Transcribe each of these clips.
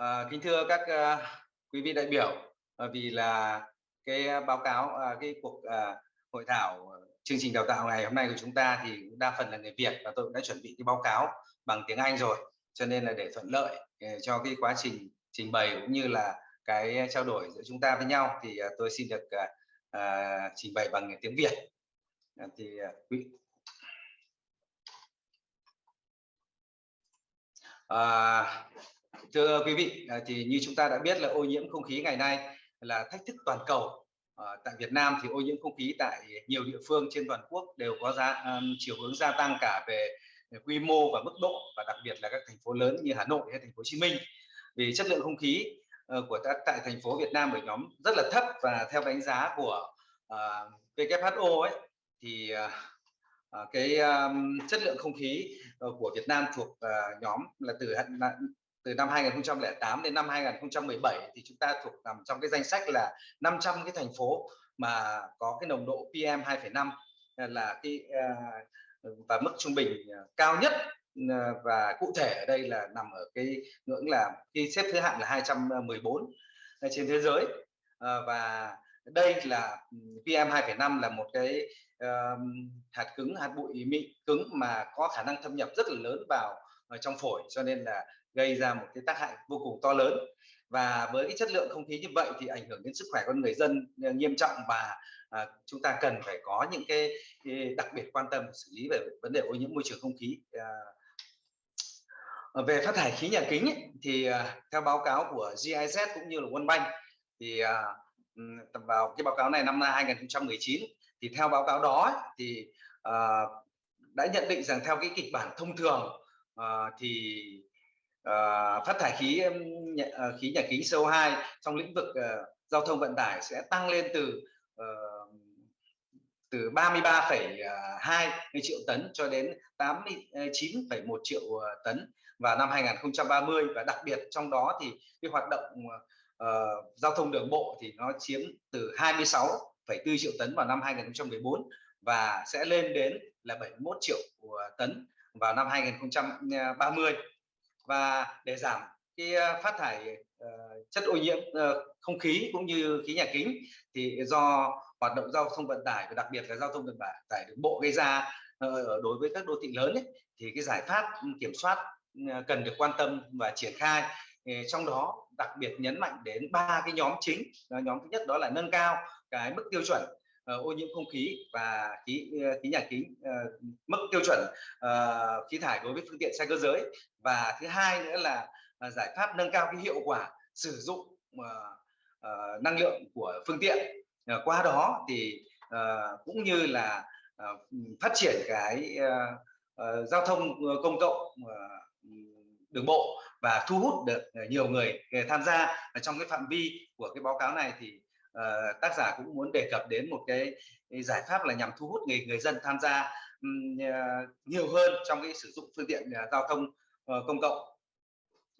À, kính thưa các uh, quý vị đại biểu, à, vì là cái báo cáo, à, cái cuộc à, hội thảo chương trình đào tạo ngày hôm nay của chúng ta thì đa phần là người Việt và tôi cũng đã chuẩn bị cái báo cáo bằng tiếng Anh rồi, cho nên là để thuận lợi cho cái quá trình trình bày cũng như là cái trao đổi giữa chúng ta với nhau thì tôi xin được à, à, trình bày bằng tiếng Việt. À, thì quý à, thưa quý vị à, thì như chúng ta đã biết là ô nhiễm không khí ngày nay là thách thức toàn cầu. À, tại Việt Nam thì ô nhiễm không khí tại nhiều địa phương trên toàn quốc đều có giá um, chiều hướng gia tăng cả về quy mô và mức độ và đặc biệt là các thành phố lớn như Hà Nội hay thành phố Hồ Chí Minh. Vì chất lượng không khí uh, của ta, tại thành phố Việt Nam ở nhóm rất là thấp và theo đánh giá của à, uh, WHO ấy thì uh, cái um, chất lượng không khí uh, của Việt Nam thuộc uh, nhóm là từ từ năm 2008 đến năm 2017 thì chúng ta thuộc nằm trong cái danh sách là 500 cái thành phố mà có cái nồng độ PM 2,5 à, là cái à, và mức trung bình à, cao nhất và cụ thể ở đây là nằm ở cái ngưỡng là khi xếp thứ hạng là 214 trên thế giới. Và đây là ừ, PM 2,5 là một cái uh, hạt cứng hạt bụi mịn cứng mà có khả năng thâm nhập rất là lớn vào ở trong phổi. Cho nên là gây ra một cái tác hại vô cùng to lớn. Và với cái chất lượng không khí như vậy thì ảnh hưởng đến sức khỏe con người dân ờ, nghiêm trọng và à, chúng ta cần phải có những cái, cái đặc biệt quan tâm xử lý về vấn đề ô nhiễm môi trường không khí. À, về phát thải khí nhà kính ấy, thì à, theo báo cáo của GIZ cũng như là World Bank thì à, vào cái báo cáo này năm 2019 thì theo báo cáo đó thì à, đã nhận định rằng theo cái kịch bản thông thường à, thì uh, phát thải khí uh, khí nhà kính CO2 trong lĩnh vực uh, giao thông vận tải sẽ tăng lên từ uh, từ 33,2 triệu tấn cho đến 89,1 triệu tấn vào năm 2030 và đặc biệt trong đó thì cái hoạt động uh, giao thông đường bộ thì nó chiếm từ 26,4 triệu tấn vào năm 2014 và sẽ lên đến là 71 triệu tấn vào năm 2030 và để giảm cái ờ, phát thải uh, chất ô nhiễm uh, không khí cũng như khí nhà kính thì do hoạt động giao thông vận tải và đặc biệt là giao thông vận tải đường bộ gây ra uh, đối với các đô thị lớn ấy, thì cái giải pháp kiểm soát uh, cần được quan tâm và triển khai. Trong đó đặc biệt nhấn mạnh đến ba cái nhóm chính. Nhóm thứ nhất đó là nâng cao cái mức tiêu chuẩn Ờ, ô nhiễm không khí và khí ờ, khí nhà kính uh, mức tiêu chuẩn uh, khí thải đối với phương tiện xe cơ giới. Và thứ hai nữa là uh, giải pháp nâng cao cái hiệu quả sử dụng uh, uh, năng lượng của phương tiện uh, qua đó thì uh, cũng như là uh, phát triển cái uh, uh, giao thông công cộng uh, đường bộ và thu hút được nhiều người tham gia. Trong cái phạm vi của cái báo cáo này thì uh, tác giả cũng muốn đề cập đến một cái, giải pháp là nhằm thu hút người người dân tham gia um, uh, nhiều hơn trong cái sử dụng phương tiện uh, giao thông uh, công cộng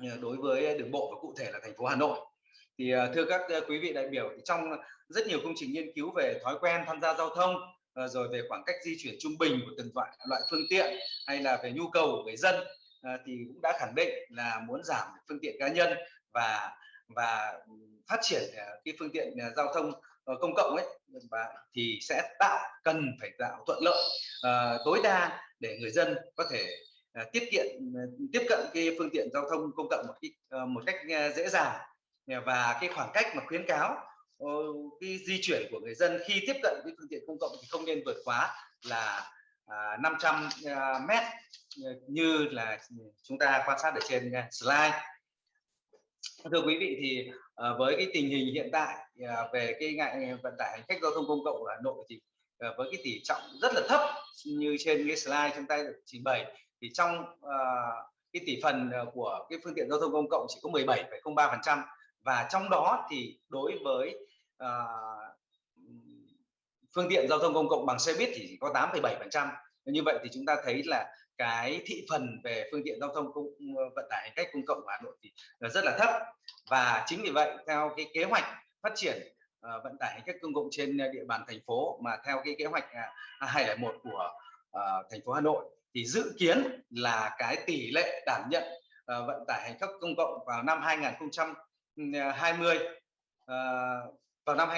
uh, đối với đường bộ và cụ thể là thành phố Hà Nội. Thì uh, thưa các uh, quý vị đại biểu thì trong rất nhiều công trình nghiên cứu về thói quen tham gia giao thông uh, rồi về khoảng cách di chuyển trung bình của từng loại loại phương tiện hay là về nhu cầu của người dân thì cũng đã khẳng định là muốn giảm phương tiện cá nhân và và phát triển à, cái phương tiện à, giao thông ờ, công cộng ấy và thì sẽ tạo cần phải tạo thuận lợi uh, tối đa để người dân có thể uh, tiết kiệm uh, tiếp cận cái phương tiện giao thông công cộng một cái, uh, ờ, một cách uh, dễ dàng. Và cái khoảng cách mà khuyến cáo uh, cái di chuyển của người dân khi tiếp cận cái phương tiện công cộng thì không nên vượt quá là uh, 500 uh, mét như là chúng ta quan sát ở trên slide thưa quý vị thì uh, với cái tình hình hiện tại uh, về cái ngại ờ, vận tải hành khách giao thông công cộng ở Hà Nội thì uh, với cái tỷ trọng rất là thấp như trên cái slide chúng ta được trình bày thì trong uh, cái tỷ phần của cái phương tiện giao thông công cộng chỉ có 17,03% và trong đó thì đối với uh, phương tiện giao thông công cộng bằng xe buýt thì chỉ có 8,7% như vậy thì chúng ta thấy là cái thị phần về phương tiện giao thông cũng ờ, vận tải hành khách công cộng của Hà Nội thì ờ, rất là thấp. Và chính vì vậy theo cái kế hoạch phát triển uh, vận tải hành khách công cộng trên địa bàn thành phố mà theo cái kế hoạch à, uh, 201 của uh, thành phố Hà Nội thì dự kiến là cái tỷ lệ đảm nhận vận tải hành khách công cộng vào năm 2020 ừ, vào năm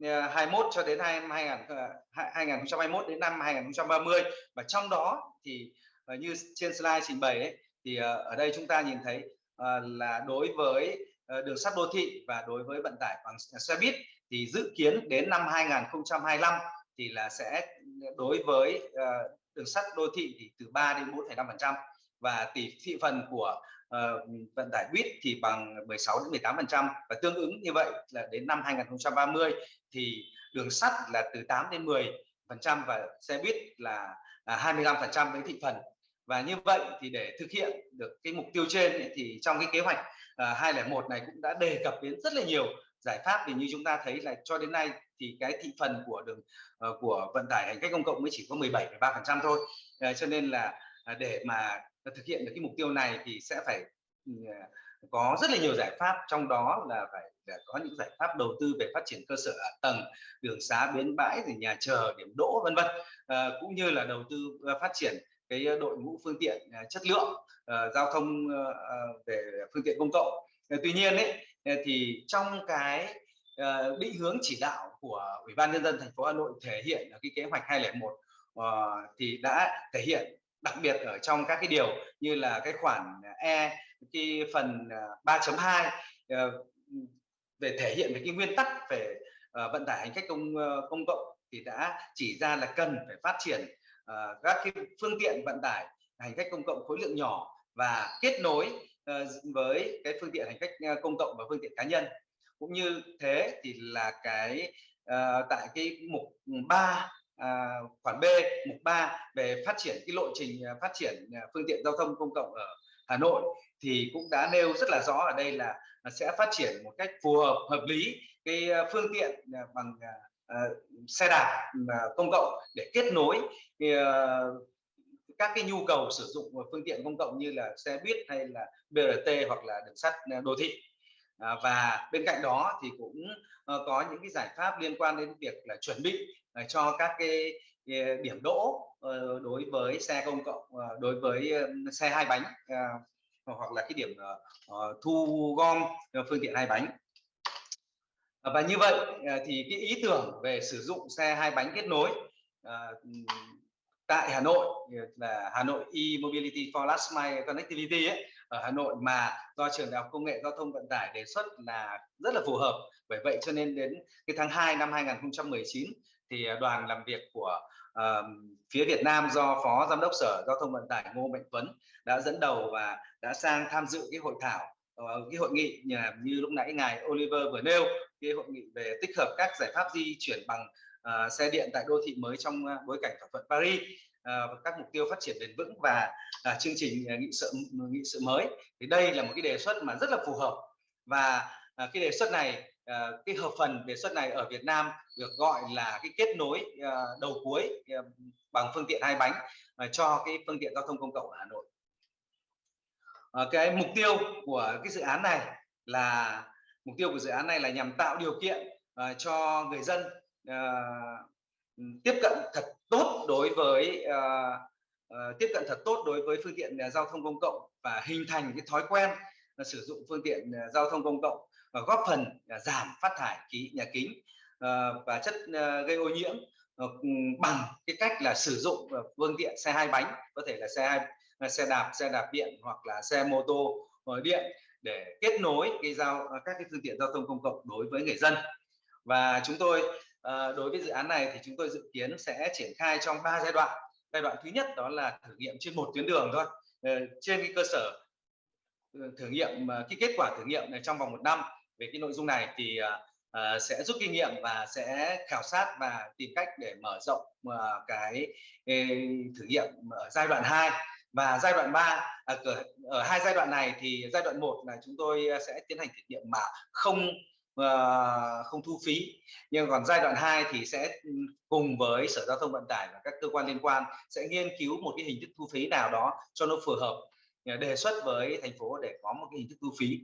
Ờ, 21 cho đến 2021 ờ, đến năm 2030 và trong đó thì ờ, như trên slide trình bày ấy, thì ở đây chúng ta nhìn thấy là đối với đường sắt đô thị và đối với vận tải bằng xe buýt thì dự kiến đến năm 2025 thì là sẽ đối với đường sắt đô thị thì từ 3 đến 4,5 phần trăm. Và tỷ thị phần của uh, vận tải buýt thì bằng 16 đến 18 phần trăm và tương ứng như vậy là đến năm 2030 thì đường sắt là từ 8 đến 10 phần trăm và xe buýt là, là 25 phần trăm với thị phần. Và như vậy thì để thực hiện được cái mục tiêu trên ấy, thì trong cái kế hoạch ờ, uh, 201 này cũng đã đề cập đến rất là nhiều giải pháp thì như chúng ta thấy là cho đến nay thì cái thị phần của đường uh, của vận tải hành khách công cộng mới chỉ có 17,3 phần trăm thôi. Uh, cho nên là uh, để mà thực hiện được cái mục tiêu này thì sẽ phải ừ, có rất là nhiều giải pháp. Trong đó là phải để có những giải pháp đầu tư về phát triển cơ sở hạ tầng đường xá bến bãi rồi nhà chờ điểm đỗ vân vân. À, cũng như là đầu tư à, phát triển cái đội ngũ phương tiện à, chất lượng uh, giao thông uh, về phương tiện công cộng. Tuy nhiên ấy thì trong cái uh, định hướng chỉ đạo của ủy ban nhân dân thành phố Hà Nội thể hiện ở cái kế hoạch 201 uh, thì đã thể hiện đặc biệt ở trong các cái điều như là cái khoản à, E cái phần à, 3.2 ờ, về thể hiện về cái nguyên tắc về ờ, vận tải hành khách công ờ, công cộng thì đã chỉ ra là cần phải phát triển các cái phương tiện vận tải hành khách công cộng khối lượng nhỏ và kết nối với cái phương tiện hành khách công cộng và phương tiện cá nhân. Cũng như thế thì là cái tại cái mục ừ, 3 à, khoản B mục 3 về phát triển cái lộ trình à, phát triển à, phương tiện giao thông công cộng ở Hà Nội thì cũng đã nêu rất là rõ ở đây là sẽ phát triển một cách phù hợp hợp lý cái à, phương tiện bằng uh, xe đạp uh, công cộng để kết nối uh, các cái nhu cầu sử dụng phương tiện công cộng như là xe buýt hay là BRT hoặc là đường sắt đô thị. Và bên cạnh đó thì cũng ờ, có những cái giải pháp liên quan đến việc là chuẩn bị cho các cái, ờ, điểm đỗ ờ, đối với xe công cộng ờ, đối với xe hai bánh hoặc là cái điểm thu gom phương tiện hai bánh. Và như vậy thì cái ý tưởng về sử dụng xe hai bánh kết nối tại Hà Nội là Hà Nội e-mobility for last mile connectivity ấy, ở Hà Nội mà do trường đại học công nghệ giao thông vận tải đề xuất là rất là phù hợp. Bởi vậy cho nên đến cái tháng 2 năm 2019 thì à, đoàn làm việc của uh, phía Việt Nam do phó giám đốc sở giao thông vận tải Ngô Mạnh Tuấn đã dẫn đầu và đã sang tham dự cái hội thảo uh, cái hội nghị như, như lúc nãy ngài Oliver vừa nêu cái hội nghị về tích hợp các giải pháp di chuyển bằng uh, xe điện tại đô thị mới trong uh, bối cảnh thỏa thuận Paris uh, các mục tiêu phát triển bền vững và uh, chương trình uh, nghị sự nghị sự mới. Thì đây là một cái đề xuất mà rất là phù hợp và uh, cái đề xuất này uh, cái hợp phần đề xuất này ở Việt Nam được gọi là cái kết nối uh, đầu cuối uh, bằng phương tiện hai bánh uh, cho cái phương tiện giao thông công cộng ở Hà Nội. Uh, cái mục tiêu của cái dự án này là mục tiêu của dự án này là nhằm tạo điều kiện uh, cho người dân uh, tiếp cận thật tốt đối với uh, uh, tiếp cận thật tốt đối với phương tiện uh, giao thông công cộng và hình thành cái thói quen uh, sử dụng phương tiện uh, giao thông công cộng và góp phần à, giảm phát thải khí, nhà kính ờ, và chất ờ, gây ô nhiễm ờ, bằng cái cách là sử dụng phương tiện xe hai bánh, có thể là xe à, xe đạp xe đạp điện hoặc là xe mô tô điện để kết nối cái giao các cái phương tiện giao thông công cộng đối với người dân. Và chúng tôi đối với dự án này thì chúng tôi dự kiến sẽ triển khai trong 3 giai đoạn. Giai đoạn thứ nhất đó là thử nghiệm trên một tuyến đường thôi trên cái cơ sở thử nghiệm cái kết quả thử nghiệm này trong vòng một năm về cái nội dung này thì uh, sẽ rút kinh nghiệm và sẽ khảo sát và tìm cách để mở rộng uh, cái, uh, thử nghiệm ở giai đoạn 2 và giai đoạn 3 à, ở hai giai đoạn này thì giai đoạn 1 là chúng tôi sẽ tiến hành thử nghiệm mà không uh, không thu phí. Nhưng còn giai đoạn 2 thì sẽ ừ, cùng với sở giao thông vận tải và các cơ quan liên quan sẽ nghiên cứu một cái hình thức thu phí nào đó cho nó phù hợp đề xuất với thành phố để có một cái hình thức thu phí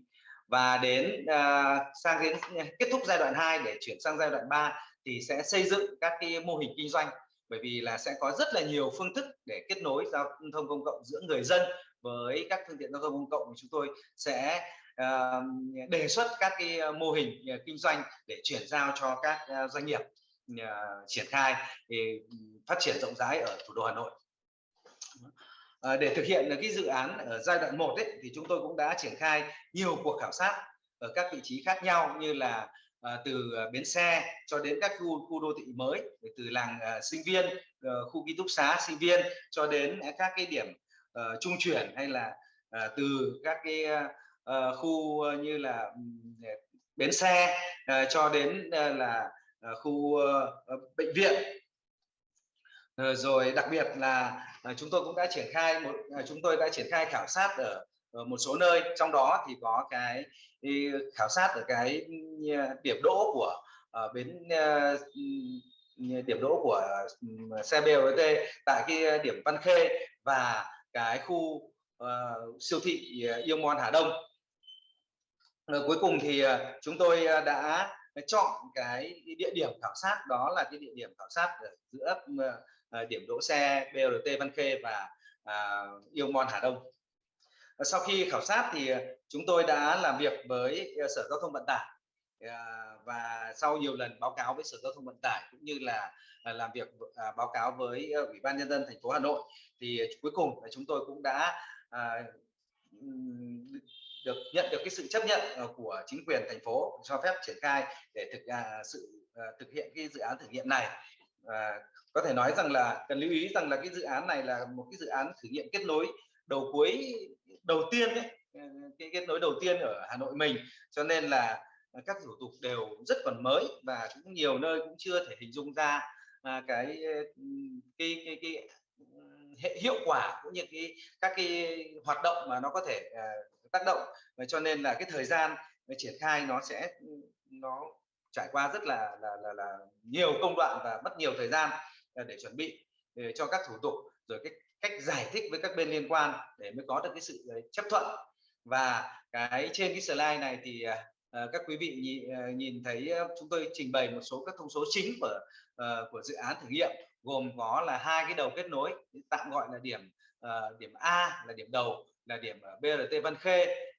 và đến uh, sang đến à, kết thúc giai đoạn 2 để chuyển sang giai đoạn 3 thì sẽ xây dựng các cái mô hình kinh doanh bởi vì là sẽ có rất là nhiều phương thức để kết nối giao thông công cộng giữa người dân với các phương tiện giao thông công cộng chúng tôi sẽ uh, đề xuất các cái mô hình kinh doanh để chuyển giao cho các doanh nghiệp uh, triển khai để phát triển rộng rãi ở thủ đô Hà Nội. À, để thực hiện cái dự án ở giai đoạn 1 ấy, thì chúng tôi cũng đã triển khai nhiều cuộc khảo sát ở các vị trí khác nhau như là à, từ ờ, bến xe cho đến các khu khu đô thị mới từ làng à, sinh viên à, khu ký túc xá sinh viên cho đến các cái điểm à, trung chuyển hay là à, từ các cái à, khu như là bến xe à, cho đến à, là à, khu à, bệnh viện. Ờ, rồi đặc biệt là ờ, chúng tôi cũng đã triển khai một ờ, chúng tôi đã triển khai khảo sát ở, một số nơi trong đó thì có cái khảo sát ở cái ừ, điểm đỗ của ở bến ừ, ừ, điểm đỗ của xe BRT tại cái điểm Văn Khê và cái khu uh, siêu thị Yêu Mon Hà Đông. Rồi cuối cùng thì chúng tôi đã chọn cái địa điểm khảo sát đó là cái địa điểm khảo sát ở giữa À, điểm đỗ xe BRT Văn Khê và à, Yêu Mon Hà Đông. Sau khi khảo sát thì chúng tôi đã làm việc với à, sở giao thông vận tải và sau nhiều lần báo cáo với sở giao thông vận tải cũng như là làm việc à, báo cáo với ủy ban nhân dân thành phố hà nội thì cuối cùng là chúng tôi cũng đã à, được nhận được cái sự chấp nhận của chính quyền thành phố cho phép triển khai để thực sự thực hiện cái dự án thử nghiệm này và có thể nói rằng là cần lưu ý rằng là cái dự án này là một cái dự án thử nghiệm kết nối đầu cuối đầu tiên ấy, ờ, cái kết nối đầu tiên ở Hà Nội mình. Cho nên là các thủ tục đều rất còn mới và cũng nhiều nơi cũng chưa thể hình dung ra à, cái ờ, cái cái, cái ừ, hệ hiệu quả cũng như cái các cái hoạt động mà nó có thể uh, tác động. Và cho nên là cái thời gian triển khai nó sẽ ừ, nó trải qua rất là là là, là nhiều công đoạn và mất nhiều thời gian ờ, để chuẩn bị để cho các thủ tục rồi cái cách giải thích với các bên liên quan để mới có được cái sự ờ, chấp thuận. Và cái trên cái slide này thì uh, các quý vị nhìn, nhìn thấy chúng tôi trình bày một số các thông số chính của uh, của dự án thử nghiệm gồm có là hai cái đầu kết nối tạm gọi là điểm uh, điểm A là điểm đầu là điểm BRT Văn Khê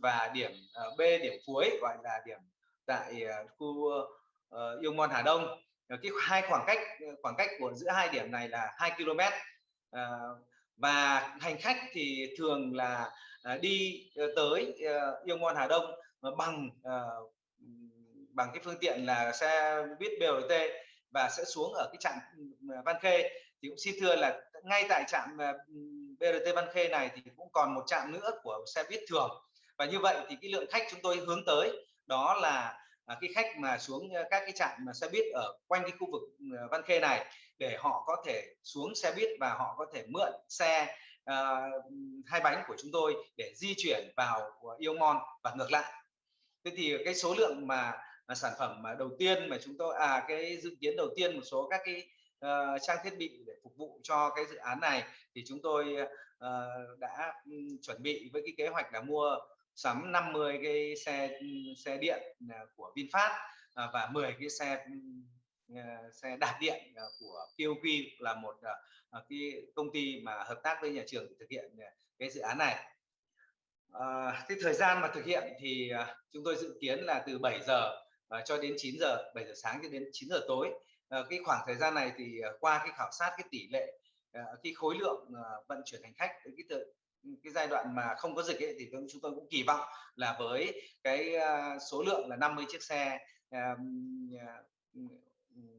và điểm B điểm cuối gọi là điểm tại ờ, khu uh, Yêu Môn Hà Đông. Ờ, cái hai khoảng cách ờ, khoảng cách của giữa hai điểm này là 2 km. Ờ, và hành khách thì thường là đi tới ờ, Yêu Môn Hà Đông bằng bằng cái phương tiện là xe buýt BRT và sẽ xuống ở cái trạm ừ, Văn Khê. Thì cũng xin thưa là ngay tại trạm BRT Văn Khê này thì cũng còn một trạm nữa của xe buýt thường. Và như vậy thì cái lượng khách chúng tôi hướng tới đó là à, cái khách mà xuống các cái trạm mà xe buýt ở quanh cái khu vực ờ, Văn Khê này để họ có thể xuống xe buýt và họ có thể mượn xe uh, hai bánh của chúng tôi để di chuyển vào ờ, Yêu Mon và ngược lại. Thế thì cái số lượng mà mà sản phẩm mà đầu tiên mà chúng tôi à cái dự kiến đầu tiên một số các cái uh, trang thiết bị để phục vụ cho cái dự án này thì chúng tôi uh, đã um, chuẩn bị với cái kế hoạch là mua sắm 50 cái xe xe điện à, của VinFast à, và 10 cái xe à, xe đạp điện của POQ là một cái công ty mà hợp tác với nhà trường để thực hiện cái dự án này. À, cái thời gian mà thực hiện thì chúng tôi dự kiến là từ 7 giờ cho đến 9 giờ, 7 giờ sáng cho đến 9 giờ tối. À, cái khoảng thời gian này thì qua cái khảo sát cái tỷ lệ cái khối lượng vận chuyển hành khách cái cái, giai đoạn mà không có dịch ấy, thì chúng tôi cũng kỳ vọng là với cái số lượng là 50 chiếc xe à, à,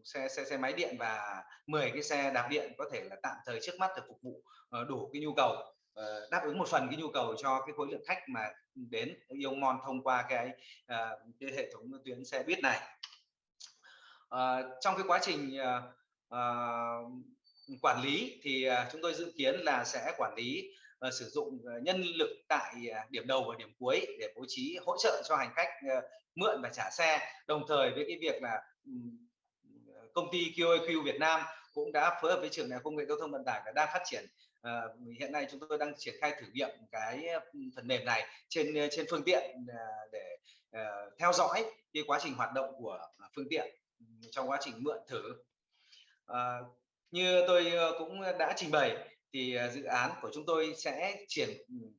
xe xe xe máy điện và 10 cái xe đạp điện có thể là tạm thời trước mắt để phục vụ ờ, đủ cái nhu cầu ờ, đáp ứng một phần cái nhu cầu cho cái khối lượng khách mà đến yêu mon thông qua cái à, cái hệ thống tuyến xe buýt này. Ờ, trong cái quá trình quản lý thì chúng tôi dự kiến là sẽ quản lý và sử dụng ờ, nhân lực tại à, điểm đầu và điểm cuối để bố trí hỗ trợ cho hành khách ờ, mượn và trả xe. Đồng thời với cái việc là ờ, công ty QAQ Việt Nam cũng đã phối hợp với trường đại học công nghệ giao thông vận tải và đang phát triển à, hiện nay chúng tôi đang triển khai thử nghiệm cái phần mềm này trên trên phương tiện để uh, theo dõi cái quá trình hoạt động của phương tiện trong quá trình mượn thử. À, như tôi cũng đã trình bày thì, à, dự án của chúng tôi sẽ triển,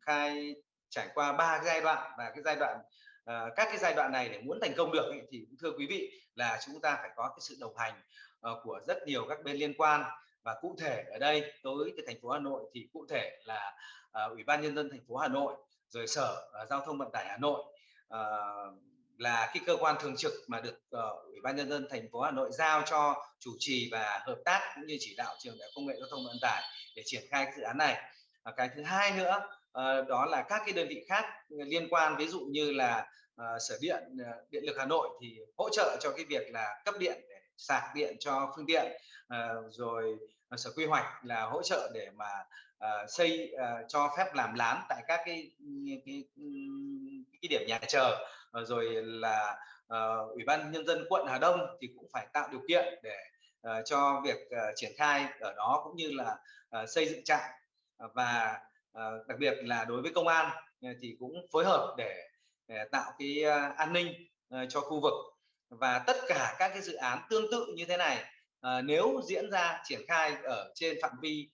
khai trải qua ba giai đoạn và cái giai đoạn à, các cái giai đoạn này để muốn thành công được ấy, thì thưa quý vị là chúng ta phải có cái sự đồng hành, ờ, của rất nhiều các bên liên quan. Và cụ thể ở đây tới từ thành phố Hà Nội thì cụ thể là, à, Ủy ban nhân dân thành phố Hà Nội, rồi Sở, Giao thông Vận tải Hà Nội, ờ, là cái cơ quan thường trực mà được, ờ, Ủy ban nhân dân thành phố Hà Nội giao cho chủ trì và hợp tác cũng như chỉ đạo Trường Đại học Công nghệ Giao thông Vận tải để triển khai cái dự án này. Và cái thứ hai nữa, ờ, đó là các cái đơn vị khác liên quan, ví dụ như là, ờ, Sở Điện, ờ, Điện lực Hà Nội thì hỗ trợ cho cái việc là cấp điện để sạc điện cho phương tiện, rồi, Sở Quy hoạch là hỗ trợ để mà, xây, cho phép làm lán tại các cái, cái, cái điểm nhà chờ. Rồi là, Ủy ban nhân dân quận Hà Đông thì cũng phải tạo điều kiện để, Ờ, cho việc, uh, triển khai ở đó cũng như là, uh, xây dựng trạm. Và, uh, đặc biệt là đối với công an, uh, thì cũng phối hợp để để tạo cái, uh, an ninh, uh, cho khu vực. Và tất cả các cái dự án tương tự như thế này, uh, nếu diễn ra triển khai ở trên phạm vi,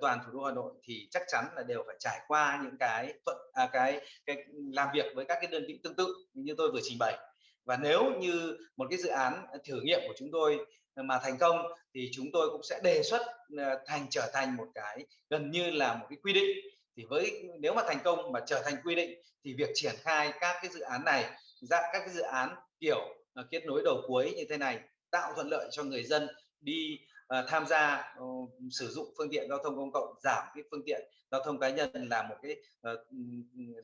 toàn thủ đô Hà Nội thì chắc chắn là đều phải trải qua những cái thuận à, cái cái làm việc với các cái đơn vị tương tự như tôi vừa trình bày. Và nếu như một cái dự án, thử nghiệm của chúng tôi mà thành công thì chúng tôi cũng sẽ đề xuất, ờ, thành trở thành một cái gần như là một cái quy định. Thì với nếu mà thành công mà trở thành quy định thì việc triển khai các cái dự án này, dạng các cái dự án kiểu, ờ, kết nối đầu cuối như thế này, tạo thuận lợi cho người dân đi, uh, tham gia, uh, sử dụng phương tiện giao thông công cộng, giảm cái phương tiện giao thông cá nhân là một cái, uh,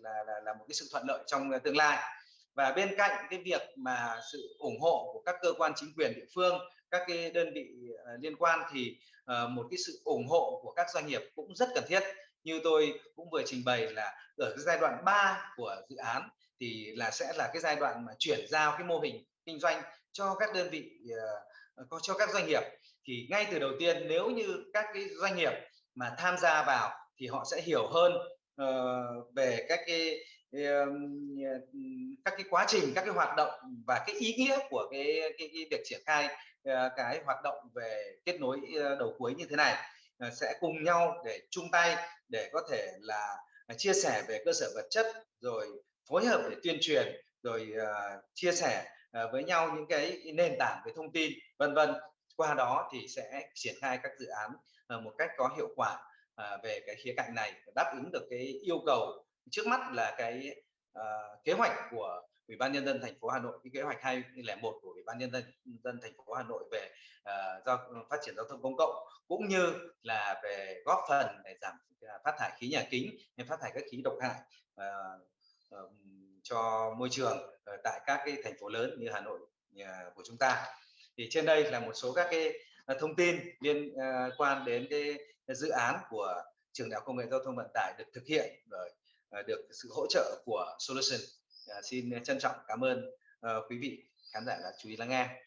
là là là một cái sự thuận lợi trong, uh, tương lai. Và bên cạnh cái việc mà sự ủng hộ của các cơ quan chính quyền địa phương, các cái đơn vị, ờ, liên quan thì, ờ, một cái sự ủng hộ của các doanh nghiệp cũng rất cần thiết. Như tôi cũng vừa trình bày là ở cái giai đoạn 3 của dự án thì là sẽ là cái giai đoạn mà chuyển giao cái mô hình kinh doanh cho các đơn vị, ờ, có cho các doanh nghiệp. Thì ngay từ đầu tiên nếu như các cái doanh nghiệp mà tham gia vào thì họ sẽ hiểu hơn, về các cái, các cái quá trình, các cái hoạt động và cái ý nghĩa của cái cái cái việc triển khai, ờ, cái hoạt động về kết nối, ờ, đầu cuối như thế này. Ờ, sẽ cùng nhau để chung tay để có thể là, à, chia sẻ về cơ sở vật chất, rồi phối hợp để tuyên truyền, rồi, chia sẻ, với nhau những cái nền tảng về thông tin, vân vân. Qua đó thì sẽ triển khai các dự án, một cách có hiệu quả, về cái khía cạnh này, đáp ứng được cái yêu cầu trước mắt là cái, uh, kế hoạch của Ủy ban nhân dân thành phố Hà Nội, cái kế hoạch 201 của Ủy ban nhân dân dân thành phố Hà Nội về, uh, giao phát triển giao thông công cộng, cũng như là về góp phần để giảm, à, phát thải khí nhà kính, hay phát thải các khí độc hại, uh, ờm, cho môi trường, uh, tại các cái thành phố lớn như Hà Nội, uh, của chúng ta. Thì trên đây là một số các cái, thông tin liên, quan đến cái dự án của Trường Đại học Công nghệ Giao thông Vận tải được thực hiện bởi, À, được sự hỗ trợ của Solution. À, xin trân trọng cảm ơn, ờ, quý vị khán giả đã chú ý lắng nghe.